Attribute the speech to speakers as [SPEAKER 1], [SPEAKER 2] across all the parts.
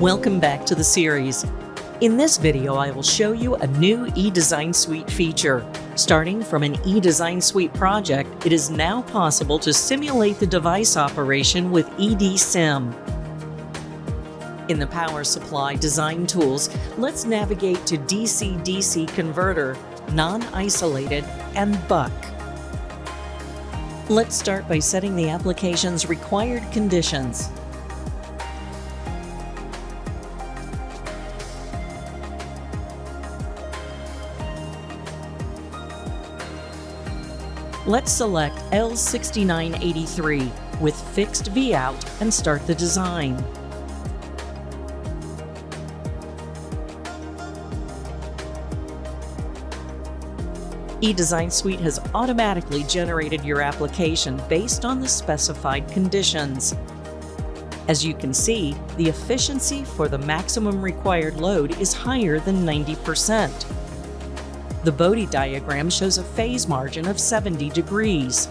[SPEAKER 1] Welcome back to the series. In this video, I will show you a new eDesign Suite feature. Starting from an eDesign Suite project, it is now possible to simulate the device operation with eDSIM. In the Power Supply Design Tools, let's navigate to DC-DC Converter, Non-Isolated, and Buck. Let's start by setting the application's required conditions. Let's select L6983 with fixed Vout and start the design. eDesign Suite has automatically generated your application based on the specified conditions. As you can see, the efficiency for the maximum required load is higher than 90%. The Bode diagram shows a phase margin of 70 degrees.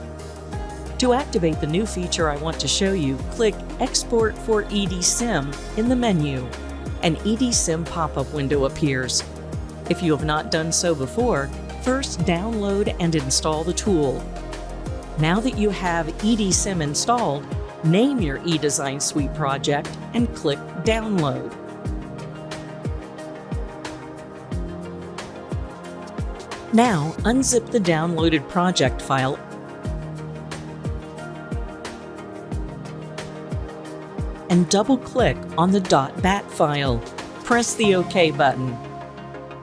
[SPEAKER 1] To activate the new feature I want to show you, click Export for eDSIM in the menu. An eDSIM pop-up window appears. If you have not done so before, first download and install the tool. Now that you have eDSIM installed, name your eDesign Suite project and click Download. Now, unzip the downloaded project file and double-click on the .bat file. Press the OK button.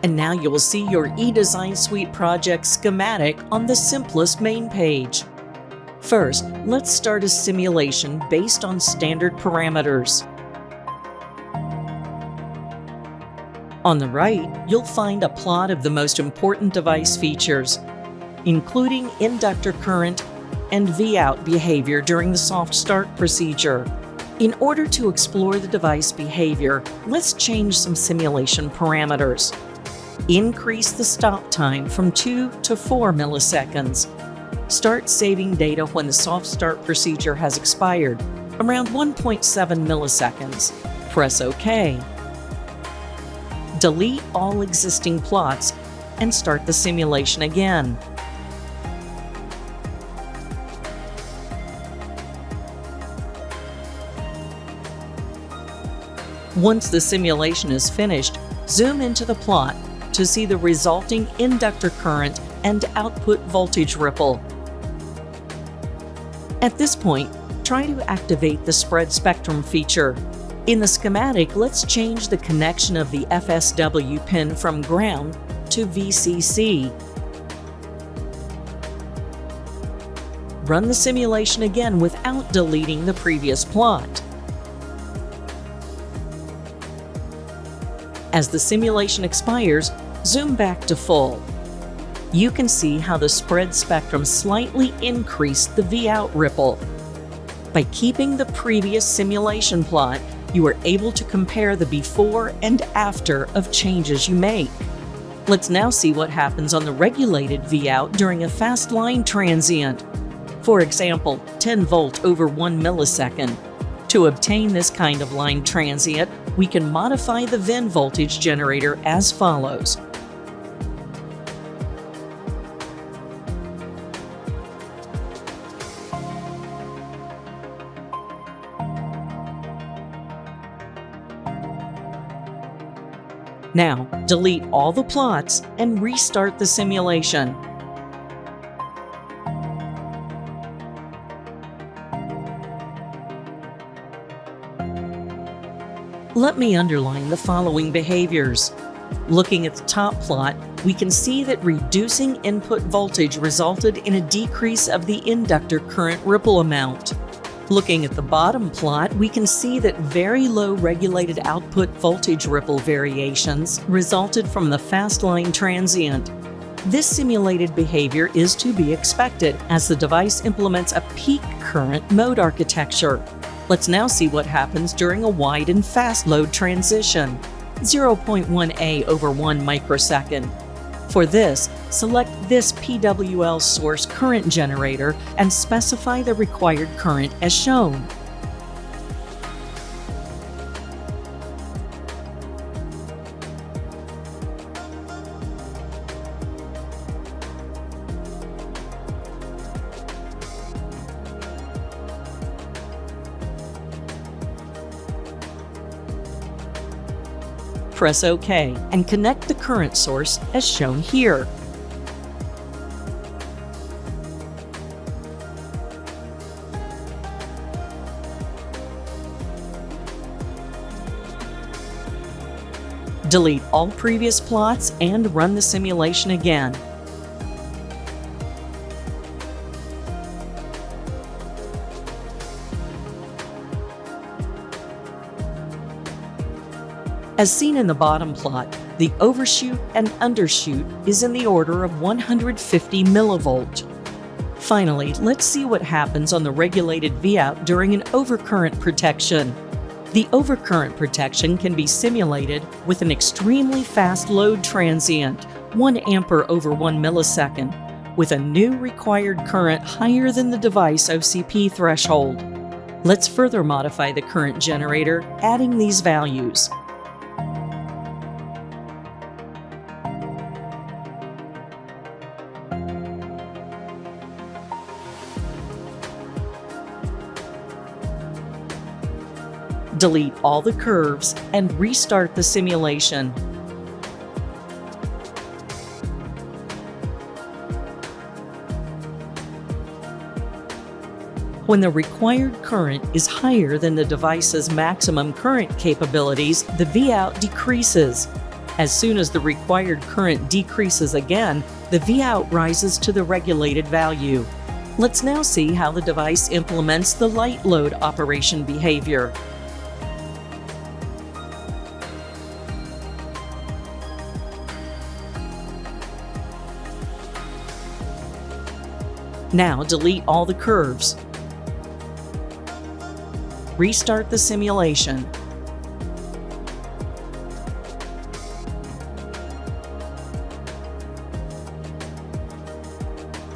[SPEAKER 1] And now you will see your eDesign Suite project schematic on the SIMPLIS main page. First, let's start a simulation based on standard parameters. On the right, you'll find a plot of the most important device features, including inductor current and Vout behavior during the soft start procedure. In order to explore the device behavior, let's change some simulation parameters. Increase the stop time from 2 to 4 milliseconds. Start saving data when the soft start procedure has expired, around 1.7 milliseconds. Press OK delete all existing plots, and start the simulation again. Once the simulation is finished, zoom into the plot to see the resulting inductor current and output voltage ripple. At this point, try to activate the spread spectrum feature. In the schematic, let's change the connection of the FSW pin from ground to VCC. Run the simulation again without deleting the previous plot. As the simulation expires, zoom back to full. You can see how the spread spectrum slightly increased the Vout ripple. By keeping the previous simulation plot, you are able to compare the before and after of changes you make. Let's now see what happens on the regulated Vout during a fast line transient. For example, 10 volt over 1 millisecond. To obtain this kind of line transient, we can modify the VIN voltage generator as follows. Now, delete all the plots and restart the simulation. Let me underline the following behaviors. Looking at the top plot, we can see that reducing input voltage resulted in a decrease of the inductor current ripple amount. Looking at the bottom plot, we can see that very low regulated output voltage ripple variations resulted from the fast line transient. This simulated behavior is to be expected as the device implements a peak current mode architecture. Let's now see what happens during a wide and fast load transition. 0.1A over 1 microsecond. For this, select this PWL source current generator and specify the required current as shown. Press OK and connect the current source as shown here. Delete all previous plots and run the simulation again. As seen in the bottom plot, the overshoot and undershoot is in the order of 150 millivolt. Finally, let's see what happens on the regulated Vout during an overcurrent protection. The overcurrent protection can be simulated with an extremely fast load transient, 1 ampere over 1 millisecond, with a new required current higher than the device OCP threshold. Let's further modify the current generator, adding these values. Delete all the curves, and restart the simulation. When the required current is higher than the device's maximum current capabilities, the Vout decreases. As soon as the required current decreases again, the Vout rises to the regulated value. Let's now see how the device implements the light load operation behavior. Now delete all the curves. Restart the simulation.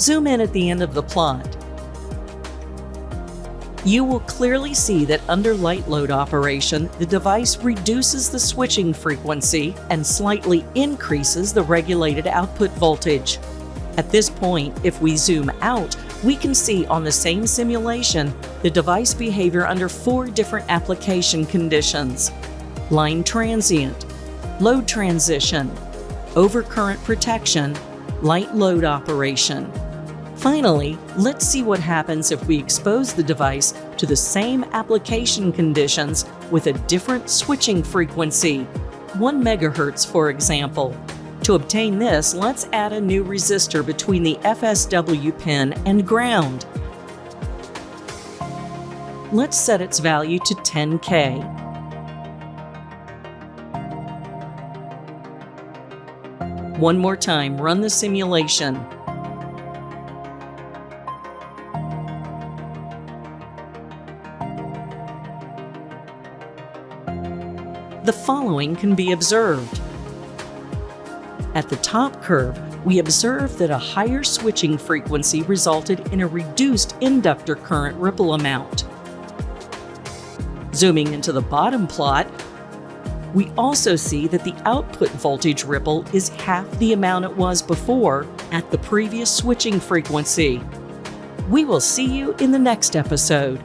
[SPEAKER 1] Zoom in at the end of the plot. You will clearly see that under light load operation, the device reduces the switching frequency and slightly increases the regulated output voltage. At this point, if we zoom out, we can see on the same simulation the device behavior under four different application conditions. Line transient, load transition, overcurrent protection, light load operation. Finally, let's see what happens if we expose the device to the same application conditions with a different switching frequency, 1 MHz for example. To obtain this, let's add a new resistor between the FSW pin and ground. Let's set its value to 10K. One more time, run the simulation. The following can be observed. At the top curve, we observe that a higher switching frequency resulted in a reduced inductor current ripple amount. Zooming into the bottom plot, we also see that the output voltage ripple is half the amount it was before at the previous switching frequency. We will see you in the next episode.